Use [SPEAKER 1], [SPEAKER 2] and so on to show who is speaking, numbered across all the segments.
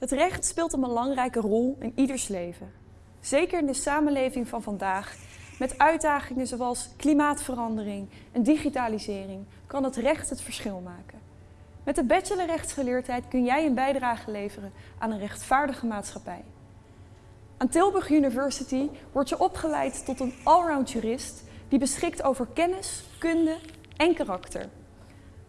[SPEAKER 1] Het recht speelt een belangrijke rol in ieders leven. Zeker in de samenleving van vandaag, met uitdagingen zoals klimaatverandering en digitalisering, kan het recht het verschil maken. Met de bachelor rechtsgeleerdheid kun jij een bijdrage leveren aan een rechtvaardige maatschappij. Aan Tilburg University word je opgeleid tot een allround jurist die beschikt over kennis, kunde en karakter.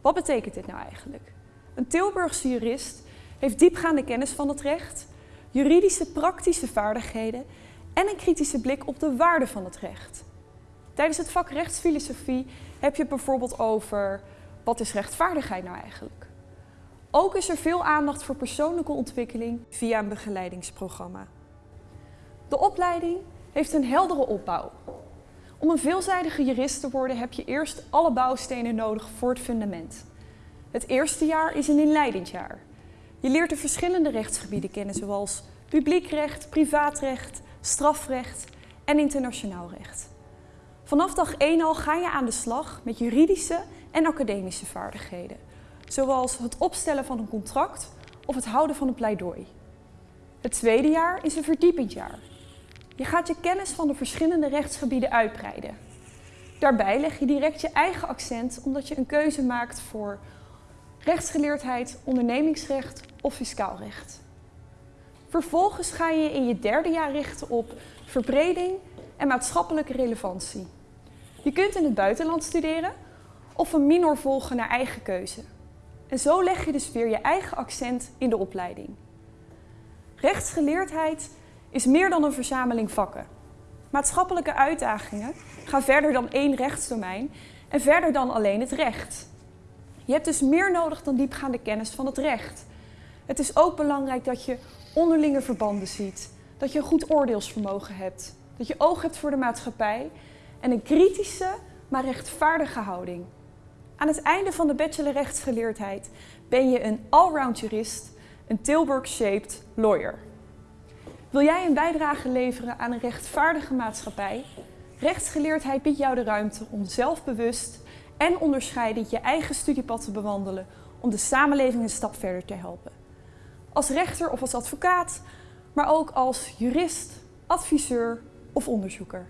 [SPEAKER 1] Wat betekent dit nou eigenlijk? Een Tilburgse jurist heeft diepgaande kennis van het recht, juridische praktische vaardigheden en een kritische blik op de waarde van het recht. Tijdens het vak rechtsfilosofie heb je bijvoorbeeld over wat is rechtvaardigheid nou eigenlijk? Ook is er veel aandacht voor persoonlijke ontwikkeling via een begeleidingsprogramma. De opleiding heeft een heldere opbouw. Om een veelzijdige jurist te worden heb je eerst alle bouwstenen nodig voor het fundament. Het eerste jaar is een inleidend jaar. Je leert de verschillende rechtsgebieden kennen zoals publiekrecht, privaatrecht, strafrecht en internationaal recht. Vanaf dag 1 al ga je aan de slag met juridische en academische vaardigheden, zoals het opstellen van een contract of het houden van een pleidooi. Het tweede jaar is een verdiepend jaar. Je gaat je kennis van de verschillende rechtsgebieden uitbreiden. Daarbij leg je direct je eigen accent omdat je een keuze maakt voor rechtsgeleerdheid, ondernemingsrecht of fiscaal recht. Vervolgens ga je in je derde jaar richten op verbreding en maatschappelijke relevantie. Je kunt in het buitenland studeren of een minor volgen naar eigen keuze. En zo leg je dus weer je eigen accent in de opleiding. Rechtsgeleerdheid is meer dan een verzameling vakken. Maatschappelijke uitdagingen gaan verder dan één rechtsdomein en verder dan alleen het recht. Je hebt dus meer nodig dan diepgaande kennis van het recht. Het is ook belangrijk dat je onderlinge verbanden ziet, dat je een goed oordeelsvermogen hebt, dat je oog hebt voor de maatschappij en een kritische, maar rechtvaardige houding. Aan het einde van de bachelor rechtsgeleerdheid ben je een allround jurist, een Tilburg-shaped lawyer. Wil jij een bijdrage leveren aan een rechtvaardige maatschappij? Rechtsgeleerdheid biedt jou de ruimte om zelfbewust en onderscheidend je eigen studiepad te bewandelen om de samenleving een stap verder te helpen. Als rechter of als advocaat, maar ook als jurist, adviseur of onderzoeker.